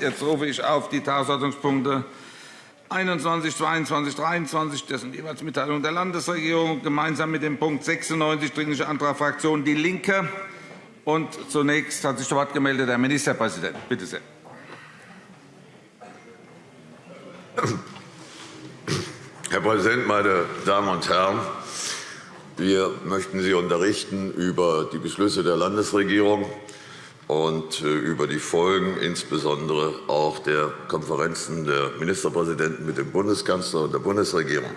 Jetzt rufe ich auf die Tagesordnungspunkte 21, 22, 23. Das sind jeweils Mitteilungen der Landesregierung. Gemeinsam mit dem Punkt 96, Dringlicher Antrag Fraktion DIE LINKE. Und zunächst hat sich zu Wort gemeldet der Ministerpräsident. Bitte sehr. Herr Präsident, meine Damen und Herren! Wir möchten Sie unterrichten über die Beschlüsse der Landesregierung und äh, über die Folgen insbesondere auch der Konferenzen der Ministerpräsidenten mit dem Bundeskanzler und der Bundesregierung.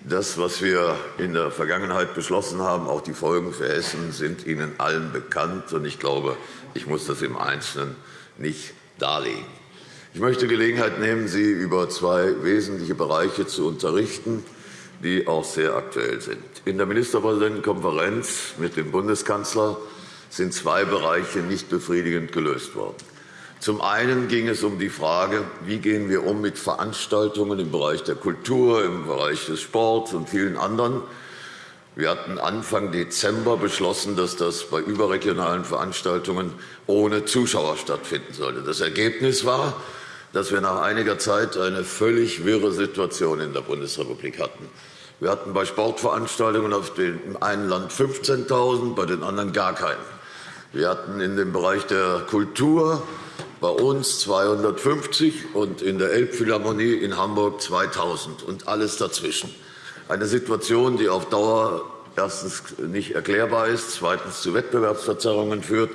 Das, was wir in der Vergangenheit beschlossen haben, auch die Folgen für Hessen, sind Ihnen allen bekannt. und Ich glaube, ich muss das im Einzelnen nicht darlegen. Ich möchte Gelegenheit nehmen, Sie über zwei wesentliche Bereiche zu unterrichten, die auch sehr aktuell sind. In der Ministerpräsidentenkonferenz mit dem Bundeskanzler sind zwei Bereiche nicht befriedigend gelöst worden. Zum einen ging es um die Frage, wie gehen wir um mit Veranstaltungen im Bereich der Kultur, im Bereich des Sports und vielen anderen. Wir hatten Anfang Dezember beschlossen, dass das bei überregionalen Veranstaltungen ohne Zuschauer stattfinden sollte. Das Ergebnis war, dass wir nach einiger Zeit eine völlig wirre Situation in der Bundesrepublik hatten. Wir hatten bei Sportveranstaltungen auf dem einen Land 15.000, bei den anderen gar keinen. Wir hatten in dem Bereich der Kultur bei uns 250 und in der Elbphilharmonie in Hamburg 2.000 und alles dazwischen. Eine Situation, die auf Dauer erstens nicht erklärbar ist, zweitens zu Wettbewerbsverzerrungen führt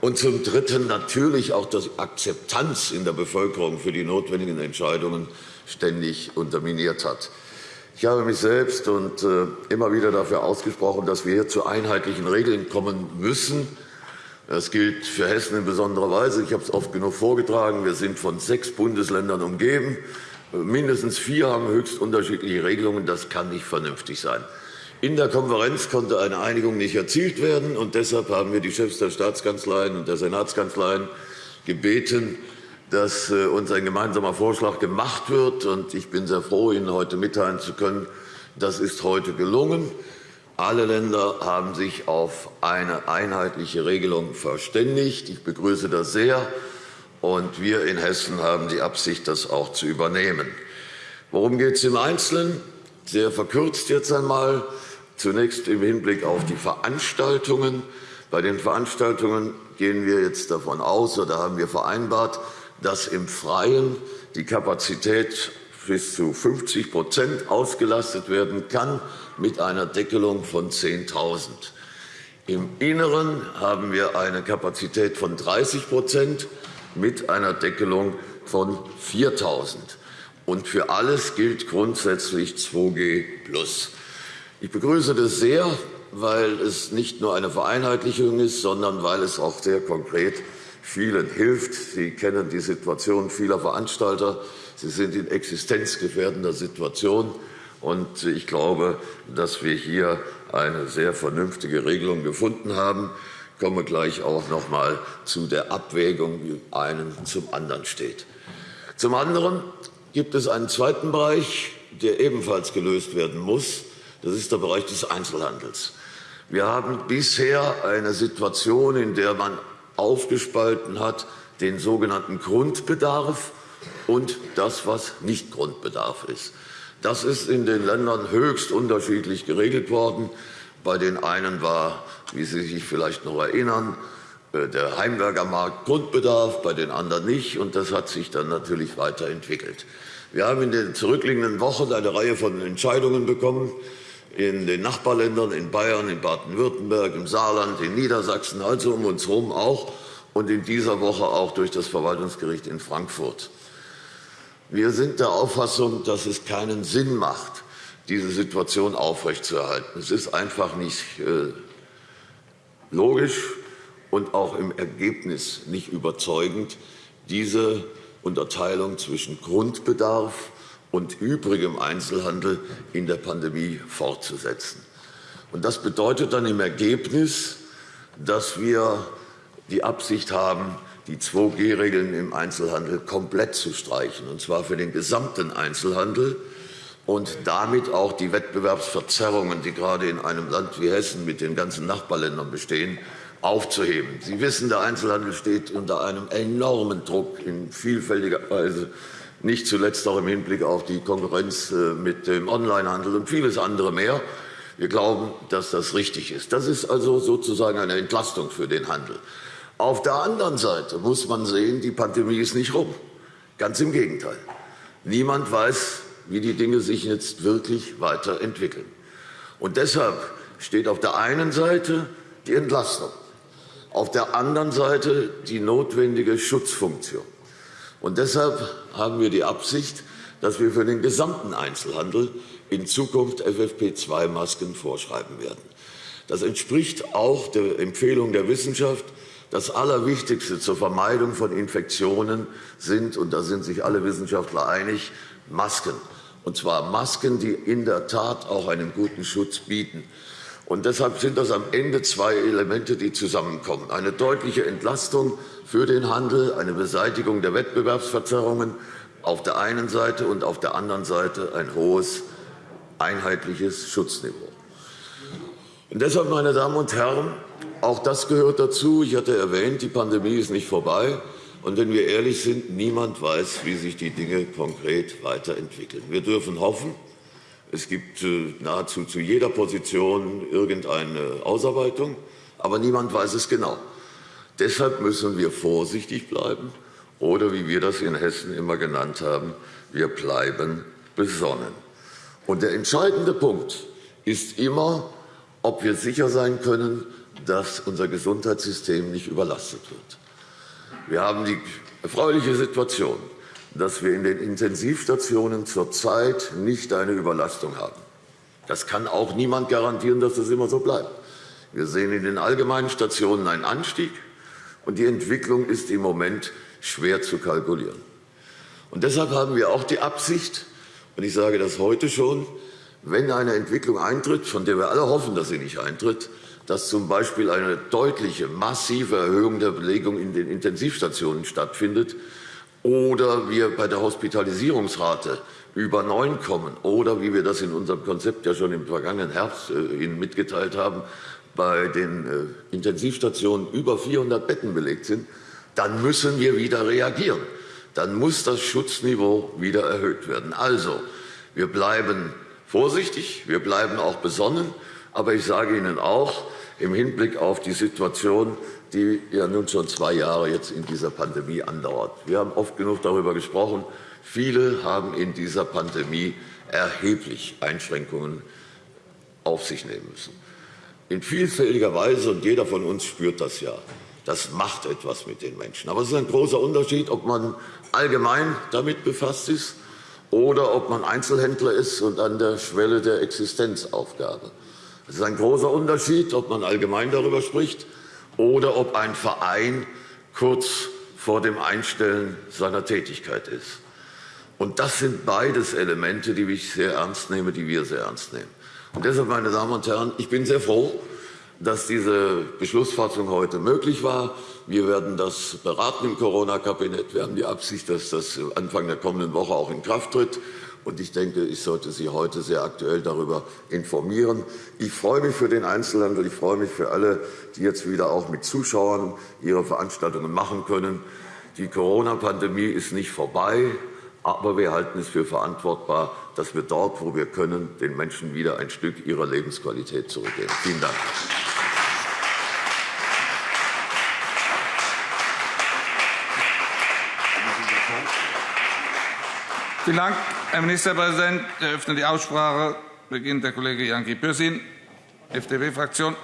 und zum Dritten natürlich auch die Akzeptanz in der Bevölkerung für die notwendigen Entscheidungen ständig unterminiert hat. Ich habe mich selbst und äh, immer wieder dafür ausgesprochen, dass wir hier zu einheitlichen Regeln kommen müssen, das gilt für Hessen in besonderer Weise. Ich habe es oft genug vorgetragen. Wir sind von sechs Bundesländern umgeben. Mindestens vier haben höchst unterschiedliche Regelungen. Das kann nicht vernünftig sein. In der Konferenz konnte eine Einigung nicht erzielt werden. und Deshalb haben wir die Chefs der Staatskanzleien und der Senatskanzleien gebeten, dass äh, uns ein gemeinsamer Vorschlag gemacht wird. Ich bin sehr froh, Ihnen heute mitteilen zu können, das ist heute gelungen. Alle Länder haben sich auf eine einheitliche Regelung verständigt. Ich begrüße das sehr. Und wir in Hessen haben die Absicht, das auch zu übernehmen. Worum geht es im Einzelnen? Sehr verkürzt jetzt einmal. Zunächst im Hinblick auf die Veranstaltungen. Bei den Veranstaltungen gehen wir jetzt davon aus, oder haben wir vereinbart, dass im Freien die Kapazität bis zu 50% ausgelastet werden kann mit einer Deckelung von 10.000. Im Inneren haben wir eine Kapazität von 30% mit einer Deckelung von 4.000. Und für alles gilt grundsätzlich 2G. Ich begrüße das sehr, weil es nicht nur eine Vereinheitlichung ist, sondern weil es auch sehr konkret vielen hilft. Sie kennen die Situation vieler Veranstalter. Sie sind in existenzgefährdender Situation. Und ich glaube, dass wir hier eine sehr vernünftige Regelung gefunden haben. Ich komme gleich auch noch einmal zu der Abwägung, wie einen zum anderen steht. Zum anderen gibt es einen zweiten Bereich, der ebenfalls gelöst werden muss. Das ist der Bereich des Einzelhandels. Wir haben bisher eine Situation, in der man aufgespalten hat den sogenannten Grundbedarf und das, was nicht Grundbedarf ist. Das ist in den Ländern höchst unterschiedlich geregelt worden. Bei den einen war, wie Sie sich vielleicht noch erinnern, äh, der Heimwerkermarkt Grundbedarf, bei den anderen nicht. Und das hat sich dann natürlich weiterentwickelt. Wir haben in den zurückliegenden Wochen eine Reihe von Entscheidungen bekommen, in den Nachbarländern, in Bayern, in Baden-Württemberg, im Saarland, in Niedersachsen, also um uns herum auch, und in dieser Woche auch durch das Verwaltungsgericht in Frankfurt. Wir sind der Auffassung, dass es keinen Sinn macht, diese Situation aufrechtzuerhalten. Es ist einfach nicht äh, logisch und auch im Ergebnis nicht überzeugend, diese Unterteilung zwischen Grundbedarf und übrigem Einzelhandel in der Pandemie fortzusetzen. Das bedeutet dann im Ergebnis, dass wir die Absicht haben, die 2G-Regeln im Einzelhandel komplett zu streichen, und zwar für den gesamten Einzelhandel und damit auch die Wettbewerbsverzerrungen, die gerade in einem Land wie Hessen mit den ganzen Nachbarländern bestehen, aufzuheben. Sie wissen, der Einzelhandel steht unter einem enormen Druck in vielfältiger Weise, nicht zuletzt auch im Hinblick auf die Konkurrenz äh, mit dem Onlinehandel und vieles andere mehr. Wir glauben, dass das richtig ist. Das ist also sozusagen eine Entlastung für den Handel. Auf der anderen Seite muss man sehen, die Pandemie ist nicht rum. Ganz im Gegenteil. Niemand weiß, wie die Dinge sich jetzt wirklich weiterentwickeln. Und deshalb steht auf der einen Seite die Entlastung, auf der anderen Seite die notwendige Schutzfunktion. Und deshalb haben wir die Absicht, dass wir für den gesamten Einzelhandel in Zukunft FFP2-Masken vorschreiben werden. Das entspricht auch der Empfehlung der Wissenschaft. Das Allerwichtigste zur Vermeidung von Infektionen sind, und da sind sich alle Wissenschaftler einig, Masken. Und zwar Masken, die in der Tat auch einen guten Schutz bieten. Und deshalb sind das am Ende zwei Elemente, die zusammenkommen. Eine deutliche Entlastung für den Handel, eine Beseitigung der Wettbewerbsverzerrungen auf der einen Seite und auf der anderen Seite ein hohes einheitliches Schutzniveau. Und deshalb, meine Damen und Herren, auch das gehört dazu. Ich hatte erwähnt, die Pandemie ist nicht vorbei. Und wenn wir ehrlich sind, niemand weiß, wie sich die Dinge konkret weiterentwickeln. Wir dürfen hoffen, es gibt äh, nahezu zu jeder Position irgendeine Ausarbeitung, aber niemand weiß es genau. Deshalb müssen wir vorsichtig bleiben oder, wie wir das in Hessen immer genannt haben, wir bleiben besonnen. Und der entscheidende Punkt ist immer, ob wir sicher sein können, dass unser Gesundheitssystem nicht überlastet wird. Wir haben die erfreuliche Situation, dass wir in den Intensivstationen zurzeit nicht eine Überlastung haben. Das kann auch niemand garantieren, dass es immer so bleibt. Wir sehen in den allgemeinen Stationen einen Anstieg, und die Entwicklung ist im Moment schwer zu kalkulieren. Und deshalb haben wir auch die Absicht, und ich sage das heute schon, wenn eine Entwicklung eintritt, von der wir alle hoffen, dass sie nicht eintritt, dass zum Beispiel eine deutliche, massive Erhöhung der Belegung in den Intensivstationen stattfindet oder wir bei der Hospitalisierungsrate über neun kommen oder, wie wir das in unserem Konzept ja schon im vergangenen Herbst äh, Ihnen mitgeteilt haben, bei den äh, Intensivstationen über 400 Betten belegt sind, dann müssen wir wieder reagieren. Dann muss das Schutzniveau wieder erhöht werden. Also, wir bleiben vorsichtig, wir bleiben auch besonnen. Aber ich sage Ihnen auch, im Hinblick auf die Situation, die ja nun schon zwei Jahre jetzt in dieser Pandemie andauert. Wir haben oft genug darüber gesprochen. Viele haben in dieser Pandemie erheblich Einschränkungen auf sich nehmen müssen. In vielfältiger Weise, und jeder von uns spürt das ja, das macht etwas mit den Menschen. Aber es ist ein großer Unterschied, ob man allgemein damit befasst ist oder ob man Einzelhändler ist und an der Schwelle der Existenzaufgabe. Es ist ein großer Unterschied, ob man allgemein darüber spricht oder ob ein Verein kurz vor dem Einstellen seiner Tätigkeit ist. Und das sind beides Elemente, die ich sehr ernst nehme, die wir sehr ernst nehmen. Und deshalb, meine Damen und Herren, ich bin sehr froh, dass diese Beschlussfassung heute möglich war. Wir werden das beraten im Corona-Kabinett. Wir haben die Absicht, dass das Anfang der kommenden Woche auch in Kraft tritt. Und ich denke, ich sollte Sie heute sehr aktuell darüber informieren. Ich freue mich für den Einzelhandel. Ich freue mich für alle, die jetzt wieder auch mit Zuschauern ihre Veranstaltungen machen können. Die Corona-Pandemie ist nicht vorbei. Aber wir halten es für verantwortbar, dass wir dort, wo wir können, den Menschen wieder ein Stück ihrer Lebensqualität zurückgeben. Vielen Dank. Vielen Dank, Herr Ministerpräsident. Ich eröffne die Aussprache. Beginnt der Kollege Janki Pürsün, FDP-Fraktion.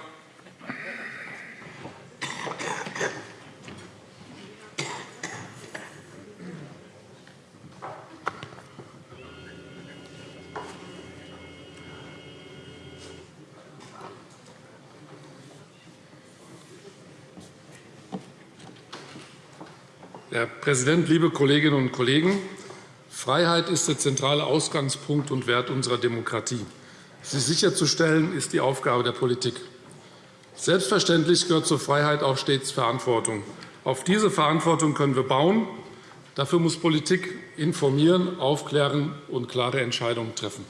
Herr Präsident, liebe Kolleginnen und Kollegen! Freiheit ist der zentrale Ausgangspunkt und Wert unserer Demokratie. Sie sicherzustellen, ist die Aufgabe der Politik. Selbstverständlich gehört zur Freiheit auch stets Verantwortung. Auf diese Verantwortung können wir bauen. Dafür muss Politik informieren, aufklären und klare Entscheidungen treffen.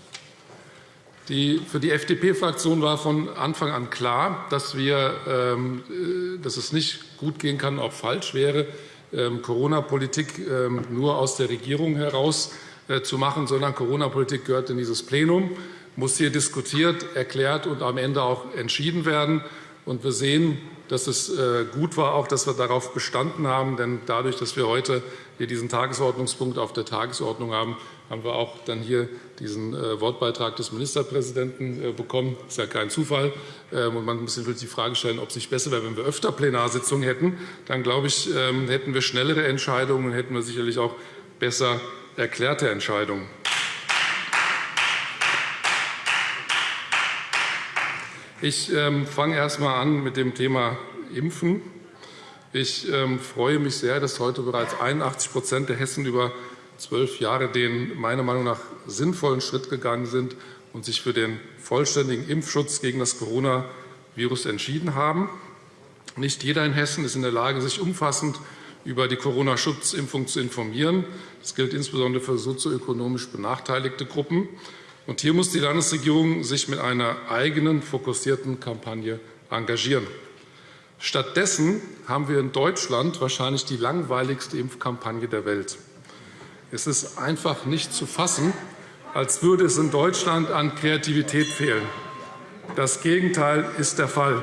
Für die FDP-Fraktion war von Anfang an klar, dass, wir, ähm, äh, dass es nicht gut gehen kann, auch falsch wäre, Corona-Politik ähm, nur aus der Regierung heraus äh, zu machen, sondern Corona-Politik gehört in dieses Plenum, muss hier diskutiert, erklärt und am Ende auch entschieden werden. Und wir sehen, dass es äh, gut war, auch, dass wir darauf bestanden haben. Denn dadurch, dass wir heute hier diesen Tagesordnungspunkt auf der Tagesordnung haben, haben wir auch dann hier diesen äh, Wortbeitrag des Ministerpräsidenten äh, bekommen. Das ist ja kein Zufall. Ähm, und man muss sich die Frage stellen, ob es nicht besser wäre, wenn wir öfter Plenarsitzungen hätten. Dann, glaube ich, ähm, hätten wir schnellere Entscheidungen und hätten wir sicherlich auch besser erklärte Entscheidungen. Ich ähm, fange erst einmal an mit dem Thema Impfen. Ich freue mich sehr, dass heute bereits 81% der Hessen über zwölf Jahre den meiner Meinung nach sinnvollen Schritt gegangen sind und sich für den vollständigen Impfschutz gegen das Coronavirus entschieden haben. Nicht jeder in Hessen ist in der Lage, sich umfassend über die Corona-Schutzimpfung zu informieren. Das gilt insbesondere für sozioökonomisch benachteiligte Gruppen. Und hier muss die Landesregierung sich mit einer eigenen, fokussierten Kampagne engagieren. Stattdessen haben wir in Deutschland wahrscheinlich die langweiligste Impfkampagne der Welt. Es ist einfach nicht zu fassen, als würde es in Deutschland an Kreativität fehlen. Das Gegenteil ist der Fall.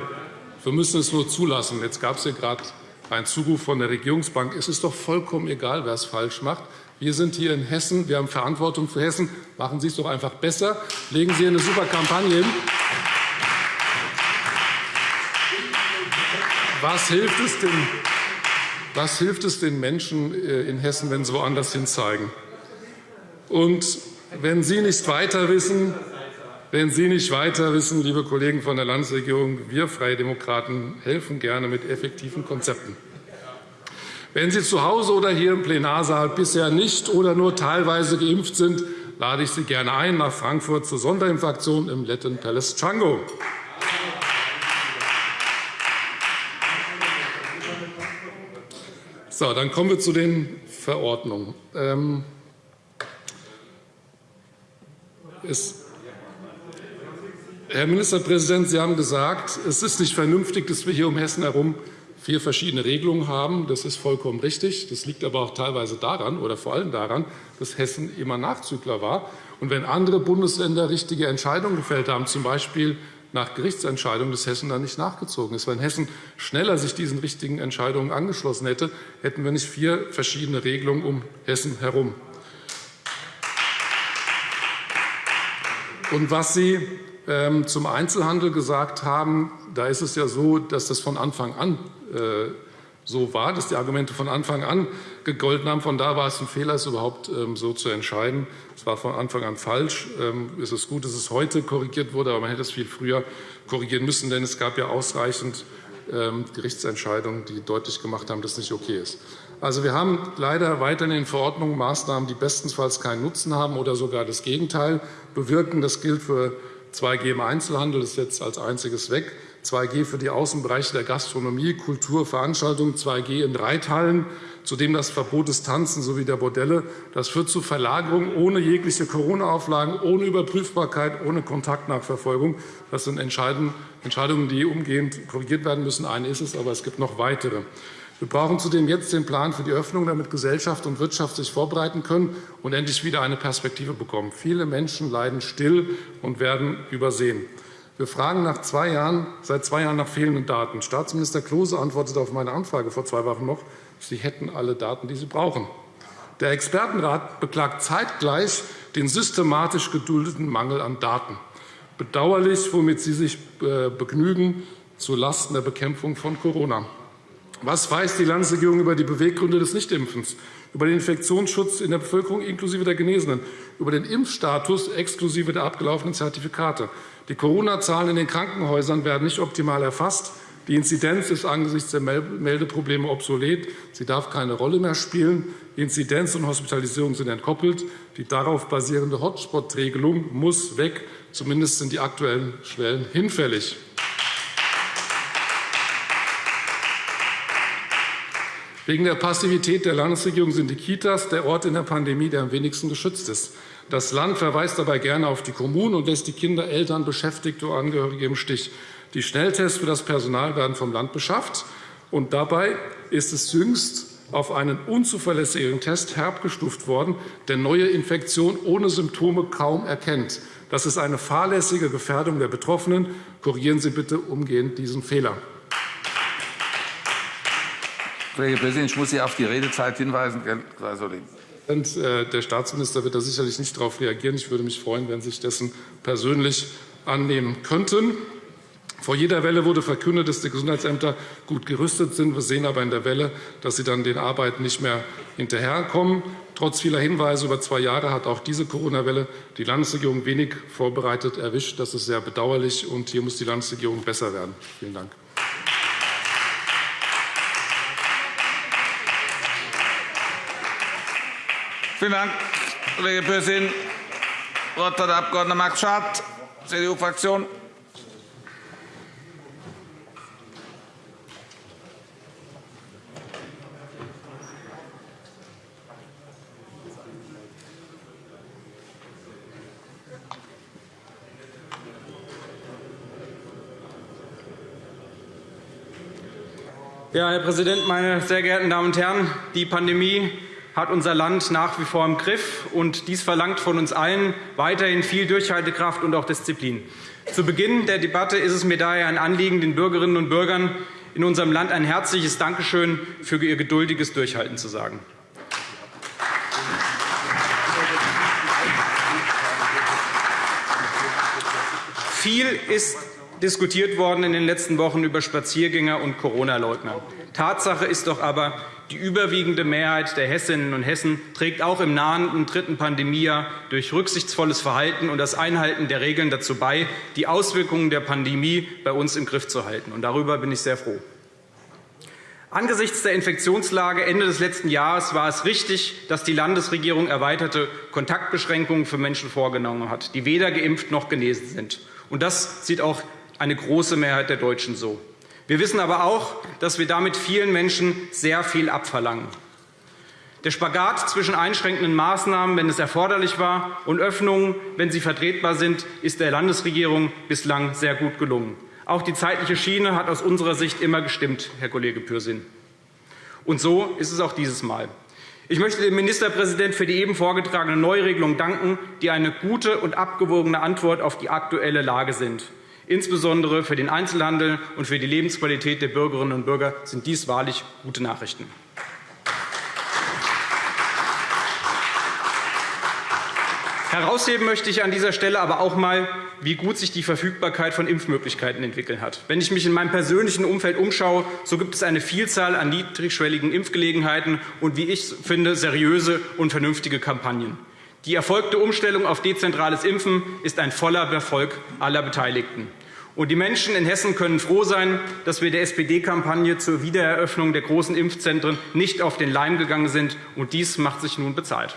Wir müssen es nur zulassen. Jetzt gab es hier gerade einen Zuruf von der Regierungsbank. Es ist doch vollkommen egal, wer es falsch macht. Wir sind hier in Hessen. Wir haben Verantwortung für Hessen. Machen Sie es doch einfach besser. Legen Sie eine super Kampagne hin. Was hilft es denn, was hilft es den Menschen äh, in Hessen, wenn sie woanders hin zeigen? Und wenn Sie nicht weiter wissen, wenn Sie nicht weiter wissen, liebe Kollegen von der Landesregierung, wir Freie Demokraten helfen gerne mit effektiven Konzepten. Wenn Sie zu Hause oder hier im Plenarsaal bisher nicht oder nur teilweise geimpft sind, lade ich Sie gerne ein nach Frankfurt zur Sonderimpfaktion im Letten Palace Django. So, dann kommen wir zu den Verordnungen. Ähm, es Herr Ministerpräsident, Sie haben gesagt, es ist nicht vernünftig, dass wir hier um Hessen herum vier verschiedene Regelungen haben. Das ist vollkommen richtig. Das liegt aber auch teilweise daran oder vor allem daran, dass Hessen immer Nachzügler war. Und wenn andere Bundesländer richtige Entscheidungen gefällt haben, z. B nach Gerichtsentscheidungen des Hessen dann nicht nachgezogen ist. Wenn Hessen schneller sich diesen richtigen Entscheidungen angeschlossen hätte, hätten wir nicht vier verschiedene Regelungen um Hessen herum. Und was Sie ähm, zum Einzelhandel gesagt haben, da ist es ja so, dass das von Anfang an äh, so war, dass die Argumente von Anfang an gegolten haben. Von da war es ein Fehler, es überhaupt ähm, so zu entscheiden. Es war von Anfang an falsch. Ähm, es ist gut, dass es heute korrigiert wurde, aber man hätte es viel früher korrigieren müssen, denn es gab ja ausreichend ähm, Gerichtsentscheidungen, die deutlich gemacht haben, dass es nicht okay ist. Also, wir haben leider weiterhin in Verordnungen Maßnahmen, die bestenfalls keinen Nutzen haben oder sogar das Gegenteil bewirken. Das gilt für 2G im Einzelhandel, das ist jetzt als einziges weg. 2G für die Außenbereiche der Gastronomie, Kultur, Veranstaltungen, 2G in Reithallen, zudem das Verbot des Tanzen sowie der Bordelle. Das führt zu Verlagerung ohne jegliche Corona-Auflagen, ohne Überprüfbarkeit, ohne Kontaktnachverfolgung. Das sind Entscheidungen, die umgehend korrigiert werden müssen. Eine ist es, aber es gibt noch weitere. Wir brauchen zudem jetzt den Plan für die Öffnung, damit Gesellschaft und Wirtschaft sich vorbereiten können und endlich wieder eine Perspektive bekommen. Viele Menschen leiden still und werden übersehen. Wir fragen nach zwei Jahren, seit zwei Jahren nach fehlenden Daten. Staatsminister Klose antwortete auf meine Anfrage vor zwei Wochen noch, Sie hätten alle Daten, die Sie brauchen. Der Expertenrat beklagt zeitgleich den systematisch geduldeten Mangel an Daten. Bedauerlich, womit Sie sich äh, begnügen, zulasten der Bekämpfung von Corona. Was weiß die Landesregierung über die Beweggründe des Nichtimpfens, über den Infektionsschutz in der Bevölkerung inklusive der Genesenen, über den Impfstatus exklusive der abgelaufenen Zertifikate? Die Corona-Zahlen in den Krankenhäusern werden nicht optimal erfasst. Die Inzidenz ist angesichts der Meldeprobleme obsolet. Sie darf keine Rolle mehr spielen. Inzidenz und Hospitalisierung sind entkoppelt. Die darauf basierende Hotspot-Regelung muss weg. Zumindest sind die aktuellen Schwellen hinfällig. Wegen der Passivität der Landesregierung sind die Kitas der Ort in der Pandemie, der am wenigsten geschützt ist. Das Land verweist dabei gerne auf die Kommunen und lässt die Kinder, Eltern, Beschäftigte oder Angehörige im Stich. Die Schnelltests für das Personal werden vom Land beschafft. Und dabei ist es jüngst auf einen unzuverlässigen Test herabgestuft worden, der neue Infektionen ohne Symptome kaum erkennt. Das ist eine fahrlässige Gefährdung der Betroffenen. Korrigieren Sie bitte umgehend diesen Fehler. Kollege Präsident, ich muss Sie auf die Redezeit hinweisen. Äh, der Staatsminister wird da sicherlich nicht darauf reagieren. Ich würde mich freuen, wenn Sie sich dessen persönlich annehmen könnten. Vor jeder Welle wurde verkündet, dass die Gesundheitsämter gut gerüstet sind. Wir sehen aber in der Welle, dass sie dann den Arbeiten nicht mehr hinterherkommen. Trotz vieler Hinweise über zwei Jahre hat auch diese Corona-Welle die Landesregierung wenig vorbereitet erwischt. Das ist sehr bedauerlich, und hier muss die Landesregierung besser werden. Vielen Dank. Vielen Dank, Kollege Pürsün. Das Wort hat der Abg. Max Schardt, CDU-Fraktion. Ja, Herr Präsident, meine sehr geehrten Damen und Herren! Die Pandemie hat unser Land nach wie vor im Griff. und Dies verlangt von uns allen weiterhin viel Durchhaltekraft und auch Disziplin. Zu Beginn der Debatte ist es mir daher ein Anliegen, den Bürgerinnen und Bürgern in unserem Land ein herzliches Dankeschön für ihr geduldiges Durchhalten zu sagen. Viel ist diskutiert worden in den letzten Wochen über Spaziergänger und Corona-Leugner. Tatsache ist doch aber, die überwiegende Mehrheit der Hessinnen und Hessen trägt auch im nahenden dritten Pandemiejahr durch rücksichtsvolles Verhalten und das Einhalten der Regeln dazu bei, die Auswirkungen der Pandemie bei uns im Griff zu halten. Und darüber bin ich sehr froh. Angesichts der Infektionslage Ende des letzten Jahres war es richtig, dass die Landesregierung erweiterte Kontaktbeschränkungen für Menschen vorgenommen hat, die weder geimpft noch genesen sind. Und das sieht auch eine große Mehrheit der Deutschen so. Wir wissen aber auch, dass wir damit vielen Menschen sehr viel abverlangen. Der Spagat zwischen einschränkenden Maßnahmen, wenn es erforderlich war, und Öffnungen, wenn sie vertretbar sind, ist der Landesregierung bislang sehr gut gelungen. Auch die zeitliche Schiene hat aus unserer Sicht immer gestimmt, Herr Kollege Pürsün. Und so ist es auch dieses Mal. Ich möchte dem Ministerpräsidenten für die eben vorgetragene Neuregelung danken, die eine gute und abgewogene Antwort auf die aktuelle Lage sind. Insbesondere für den Einzelhandel und für die Lebensqualität der Bürgerinnen und Bürger sind dies wahrlich gute Nachrichten. Herausheben möchte ich an dieser Stelle aber auch einmal, wie gut sich die Verfügbarkeit von Impfmöglichkeiten entwickelt hat. Wenn ich mich in meinem persönlichen Umfeld umschaue, so gibt es eine Vielzahl an niedrigschwelligen Impfgelegenheiten und, wie ich finde, seriöse und vernünftige Kampagnen. Die erfolgte Umstellung auf dezentrales Impfen ist ein voller Erfolg aller Beteiligten. Und die Menschen in Hessen können froh sein, dass wir der SPD-Kampagne zur Wiedereröffnung der großen Impfzentren nicht auf den Leim gegangen sind. Und dies macht sich nun bezahlt.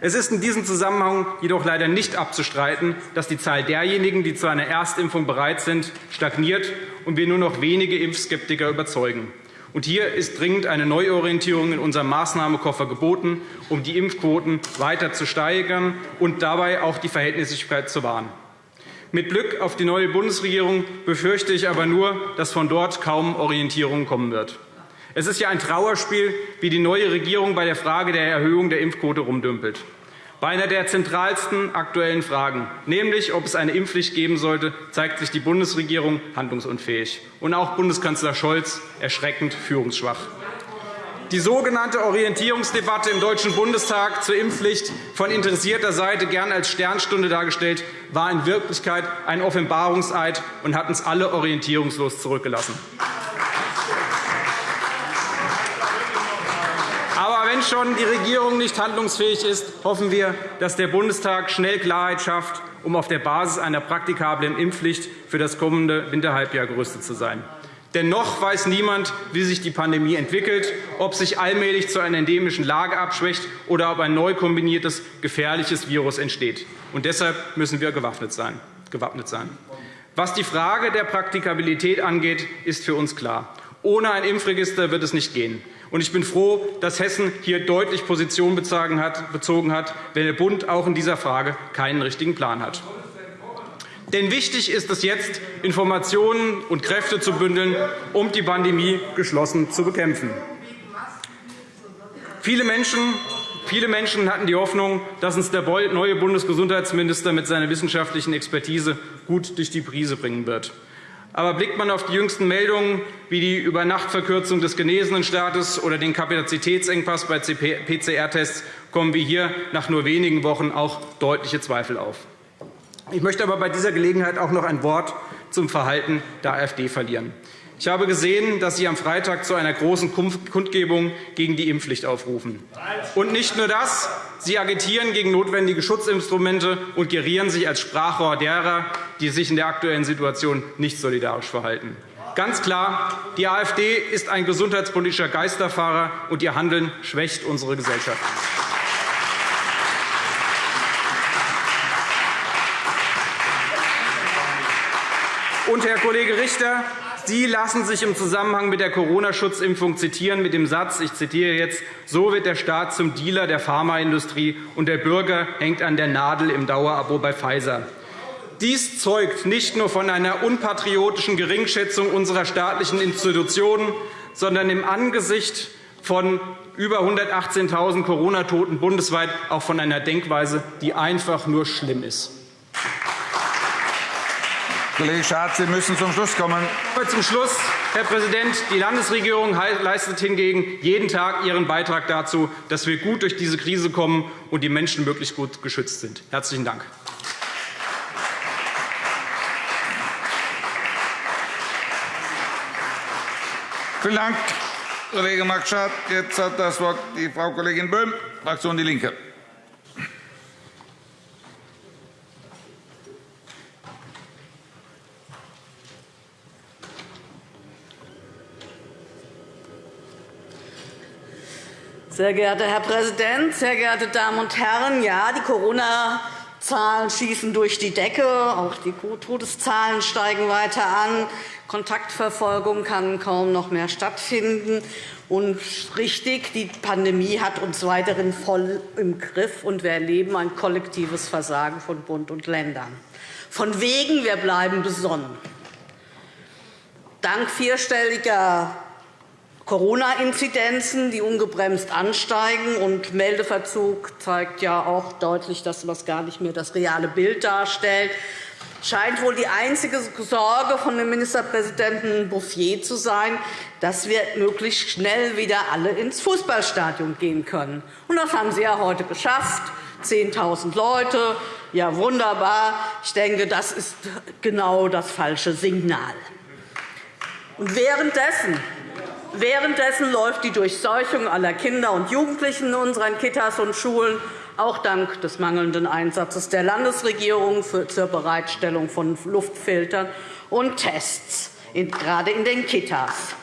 Es ist in diesem Zusammenhang jedoch leider nicht abzustreiten, dass die Zahl derjenigen, die zu einer Erstimpfung bereit sind, stagniert und wir nur noch wenige Impfskeptiker überzeugen. Und hier ist dringend eine Neuorientierung in unserem Maßnahmekoffer geboten, um die Impfquoten weiter zu steigern und dabei auch die Verhältnismäßigkeit zu wahren. Mit Blick auf die neue Bundesregierung befürchte ich aber nur, dass von dort kaum Orientierung kommen wird. Es ist ja ein Trauerspiel, wie die neue Regierung bei der Frage der Erhöhung der Impfquote rumdümpelt. Bei einer der zentralsten aktuellen Fragen, nämlich ob es eine Impfpflicht geben sollte, zeigt sich die Bundesregierung handlungsunfähig und auch Bundeskanzler Scholz erschreckend führungsschwach. Die sogenannte Orientierungsdebatte im Deutschen Bundestag zur Impfpflicht, von interessierter Seite gern als Sternstunde dargestellt, war in Wirklichkeit ein Offenbarungseid und hat uns alle orientierungslos zurückgelassen. Wenn schon die Regierung nicht handlungsfähig ist, hoffen wir, dass der Bundestag schnell Klarheit schafft, um auf der Basis einer praktikablen Impfpflicht für das kommende Winterhalbjahr gerüstet zu sein. Denn noch weiß niemand, wie sich die Pandemie entwickelt, ob sich allmählich zu einer endemischen Lage abschwächt oder ob ein neu kombiniertes, gefährliches Virus entsteht. Und deshalb müssen wir gewappnet sein. Was die Frage der Praktikabilität angeht, ist für uns klar. Ohne ein Impfregister wird es nicht gehen. Ich bin froh, dass Hessen hier deutlich Position bezogen hat, wenn der Bund auch in dieser Frage keinen richtigen Plan hat. Denn wichtig ist es jetzt, Informationen und Kräfte zu bündeln, um die Pandemie geschlossen zu bekämpfen. Viele Menschen Viele Menschen hatten die Hoffnung, dass uns der neue Bundesgesundheitsminister mit seiner wissenschaftlichen Expertise gut durch die Brise bringen wird. Aber blickt man auf die jüngsten Meldungen wie die Übernachtverkürzung des Genesenenstatus oder den Kapazitätsengpass bei PCR-Tests, kommen wir hier nach nur wenigen Wochen auch deutliche Zweifel auf. Ich möchte aber bei dieser Gelegenheit auch noch ein Wort zum Verhalten der AfD verlieren. Ich habe gesehen, dass Sie am Freitag zu einer großen Kundgebung gegen die Impfpflicht aufrufen. Und nicht nur das, Sie agitieren gegen notwendige Schutzinstrumente und gerieren sich als Sprachrohr derer, die sich in der aktuellen Situation nicht solidarisch verhalten. Ganz klar, die AfD ist ein gesundheitspolitischer Geisterfahrer, und ihr Handeln schwächt unsere Gesellschaft. Und, Herr Kollege Richter, Sie lassen sich im Zusammenhang mit der Corona-Schutzimpfung zitieren mit dem Satz, ich zitiere jetzt, so wird der Staat zum Dealer der Pharmaindustrie, und der Bürger hängt an der Nadel im Dauerabo bei Pfizer. Dies zeugt nicht nur von einer unpatriotischen Geringschätzung unserer staatlichen Institutionen, sondern im Angesicht von über 118.000 Corona-Toten bundesweit auch von einer Denkweise, die einfach nur schlimm ist. Kollege Schardt, Sie müssen zum Schluss kommen. Zum Schluss, Herr Präsident. Die Landesregierung leistet hingegen jeden Tag ihren Beitrag dazu, dass wir gut durch diese Krise kommen und die Menschen möglichst gut geschützt sind. – Herzlichen Dank. Vielen Dank, Kollege Max Schardt. Jetzt hat das Wort die Frau Kollegin Böhm, Fraktion DIE LINKE. Sehr geehrter Herr Präsident, sehr geehrte Damen und Herren! Ja, die Corona-Zahlen schießen durch die Decke. Auch die Todeszahlen steigen weiter an. Kontaktverfolgung kann kaum noch mehr stattfinden. Und richtig, die Pandemie hat uns weiterhin voll im Griff, und wir erleben ein kollektives Versagen von Bund und Ländern. Von wegen, wir bleiben besonnen. Dank vierstelliger Corona-Inzidenzen, die ungebremst ansteigen. Und Meldeverzug zeigt ja auch deutlich, dass das gar nicht mehr das reale Bild darstellt scheint wohl die einzige Sorge von dem Ministerpräsidenten Bouffier zu sein, dass wir möglichst schnell wieder alle ins Fußballstadion gehen können. Und das haben Sie ja heute geschafft. 10.000 Leute. Ja, wunderbar. Ich denke, das ist genau das falsche Signal. Und währenddessen Währenddessen läuft die Durchseuchung aller Kinder und Jugendlichen in unseren Kitas und Schulen, auch dank des mangelnden Einsatzes der Landesregierung zur Bereitstellung von Luftfiltern und Tests, gerade in den Kitas.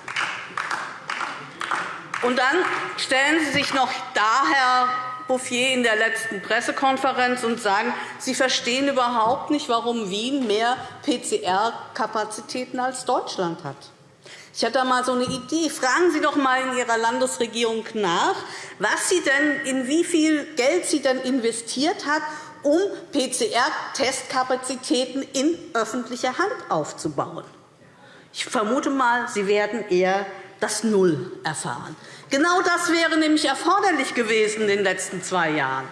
Und dann stellen Sie sich noch da, Herr Bouffier, in der letzten Pressekonferenz und sagen, Sie verstehen überhaupt nicht, warum Wien mehr PCR-Kapazitäten als Deutschland hat. Ich hatte einmal so eine Idee. Fragen Sie doch einmal in Ihrer Landesregierung nach, was sie denn, in wie viel Geld sie denn investiert hat, um PCR-Testkapazitäten in öffentlicher Hand aufzubauen. Ich vermute einmal, Sie werden eher das Null erfahren. Genau das wäre nämlich erforderlich gewesen in den letzten zwei Jahren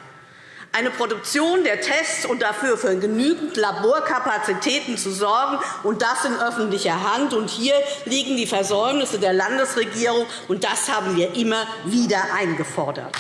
eine Produktion der Tests und dafür für genügend Laborkapazitäten zu sorgen, und das in öffentlicher Hand. Und hier liegen die Versäumnisse der Landesregierung, und das haben wir immer wieder eingefordert.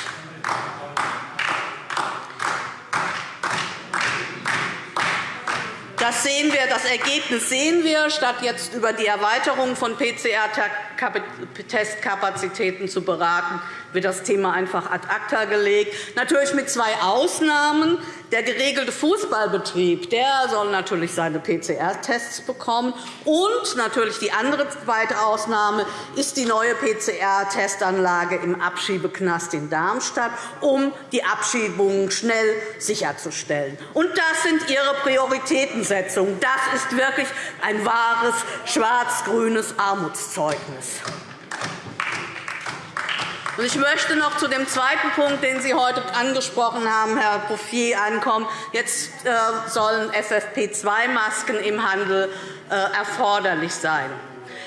Das, sehen wir, das Ergebnis sehen wir. Statt jetzt über die Erweiterung von PCR-Testkapazitäten zu beraten, wird das Thema einfach ad acta gelegt. Natürlich mit zwei Ausnahmen. Der geregelte Fußballbetrieb der soll natürlich seine PCR-Tests bekommen. Und natürlich die andere zweite Ausnahme ist die neue PCR-Testanlage im Abschiebeknast in Darmstadt, um die Abschiebungen schnell sicherzustellen. Und das sind Ihre Prioritätensetzungen. Das ist wirklich ein wahres schwarz-grünes Armutszeugnis. Ich möchte noch zu dem zweiten Punkt, den Sie heute angesprochen haben, Herr Bouffier, ankommen. Jetzt äh, sollen FFP2-Masken im Handel äh, erforderlich sein.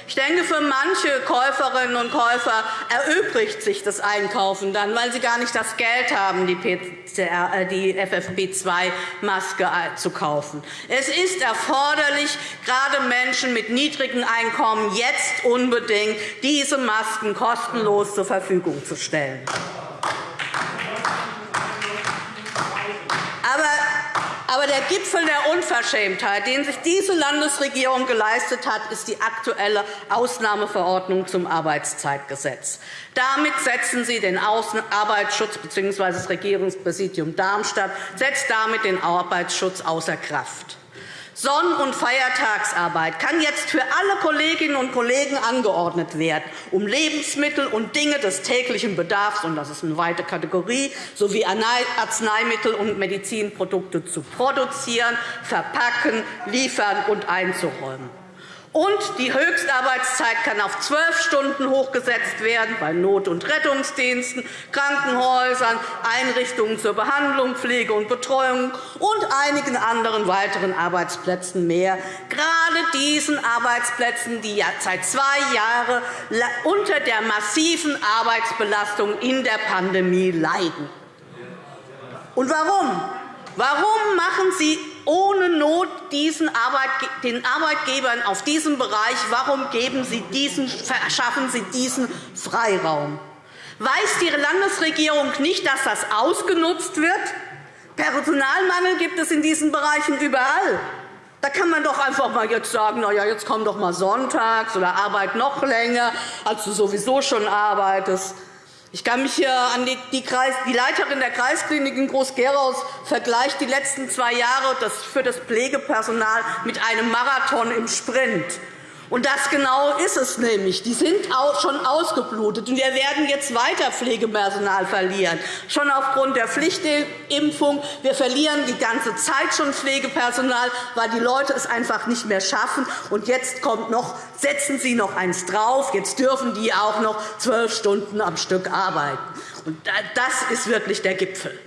Ich denke, für manche Käuferinnen und Käufer erübrigt sich das Einkaufen dann, weil sie gar nicht das Geld haben, die, die FFP2-Maske zu kaufen. Es ist erforderlich, gerade Menschen mit niedrigen Einkommen jetzt unbedingt diese Masken kostenlos zur Verfügung zu stellen. Aber der Gipfel der Unverschämtheit, den sich diese Landesregierung geleistet hat, ist die aktuelle Ausnahmeverordnung zum Arbeitszeitgesetz. Damit setzen Sie den Arbeitsschutz bzw. das Regierungspräsidium Darmstadt setzt damit den Arbeitsschutz außer Kraft. Sonn- und Feiertagsarbeit kann jetzt für alle Kolleginnen und Kollegen angeordnet werden, um Lebensmittel und Dinge des täglichen Bedarfs, und das ist eine weite Kategorie, sowie Arzneimittel und Medizinprodukte zu produzieren, verpacken, liefern und einzuräumen. Und die Höchstarbeitszeit kann auf zwölf Stunden hochgesetzt werden bei Not- und Rettungsdiensten, Krankenhäusern, Einrichtungen zur Behandlung, Pflege und Betreuung und einigen anderen weiteren Arbeitsplätzen mehr. Gerade diesen Arbeitsplätzen, die seit zwei Jahren unter der massiven Arbeitsbelastung in der Pandemie leiden. Und warum? Warum machen Sie ohne Not diesen den Arbeitgebern auf diesem Bereich, warum geben Sie diesen, verschaffen Sie diesen Freiraum? Weiß die Landesregierung nicht, dass das ausgenutzt wird? Personalmangel gibt es in diesen Bereichen überall. Da kann man doch einfach mal jetzt sagen, na ja, jetzt komm doch mal sonntags oder arbeit noch länger, als du sowieso schon arbeitest. Ich kann mich hier an die, die, Kreis, die Leiterin der Kreisklinik in Groß-Gerau vergleicht die letzten zwei Jahre für das Pflegepersonal mit einem Marathon im Sprint. Und das genau ist es nämlich. Die sind schon ausgeblutet. Und wir werden jetzt weiter Pflegepersonal verlieren, schon aufgrund der Pflichtimpfung. Wir verlieren die ganze Zeit schon Pflegepersonal, weil die Leute es einfach nicht mehr schaffen. Und jetzt kommt noch, setzen Sie noch eins drauf. Jetzt dürfen die auch noch zwölf Stunden am Stück arbeiten. Und das ist wirklich der Gipfel.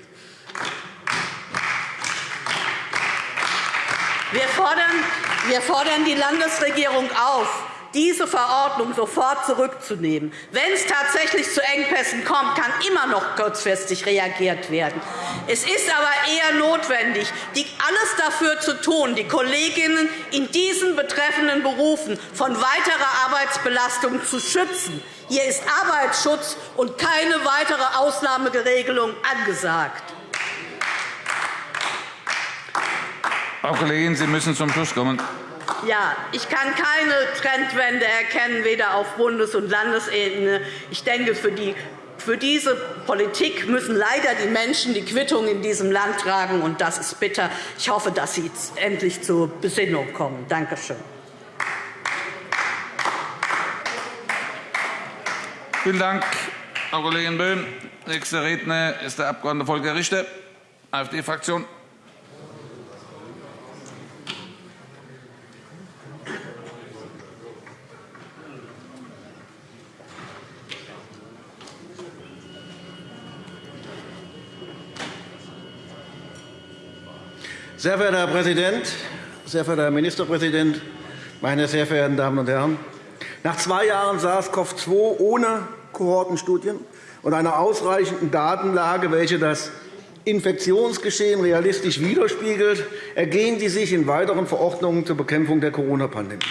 Wir fordern, wir fordern die Landesregierung auf, diese Verordnung sofort zurückzunehmen. Wenn es tatsächlich zu Engpässen kommt, kann immer noch kurzfristig reagiert werden. Es ist aber eher notwendig, alles dafür zu tun, die Kolleginnen in diesen betreffenden Berufen von weiterer Arbeitsbelastung zu schützen. Hier ist Arbeitsschutz und keine weitere Ausnahmeregelung angesagt. Frau Kollegin, Sie müssen zum Schluss kommen. Ja, ich kann keine Trendwende erkennen, weder auf Bundes- und Landesebene. Ich denke, für, die, für diese Politik müssen leider die Menschen die Quittung in diesem Land tragen, und das ist bitter. Ich hoffe, dass Sie endlich zur Besinnung kommen. Danke schön. Vielen Dank, Frau Kollegin Böhm. Nächster Redner ist der Abg. Volker Richter, AfD-Fraktion. Sehr verehrter Herr Präsident, sehr verehrter Herr Ministerpräsident, meine sehr verehrten Damen und Herren! Nach zwei Jahren SARS-CoV-2 ohne Kohortenstudien und einer ausreichenden Datenlage, welche das Infektionsgeschehen realistisch widerspiegelt, ergehen die sich in weiteren Verordnungen zur Bekämpfung der Corona-Pandemie.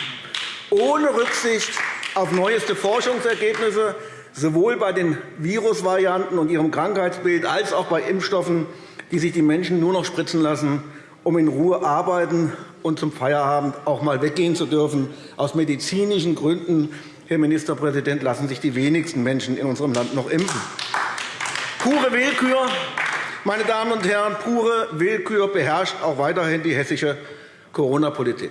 Ohne Rücksicht auf neueste Forschungsergebnisse, sowohl bei den Virusvarianten und ihrem Krankheitsbild als auch bei Impfstoffen, die sich die Menschen nur noch spritzen lassen, um in Ruhe arbeiten und zum Feierabend auch einmal weggehen zu dürfen. Aus medizinischen Gründen, Herr Ministerpräsident, lassen sich die wenigsten Menschen in unserem Land noch impfen. Pure Willkür, meine Damen und Herren, pure Willkür beherrscht auch weiterhin die hessische Corona-Politik.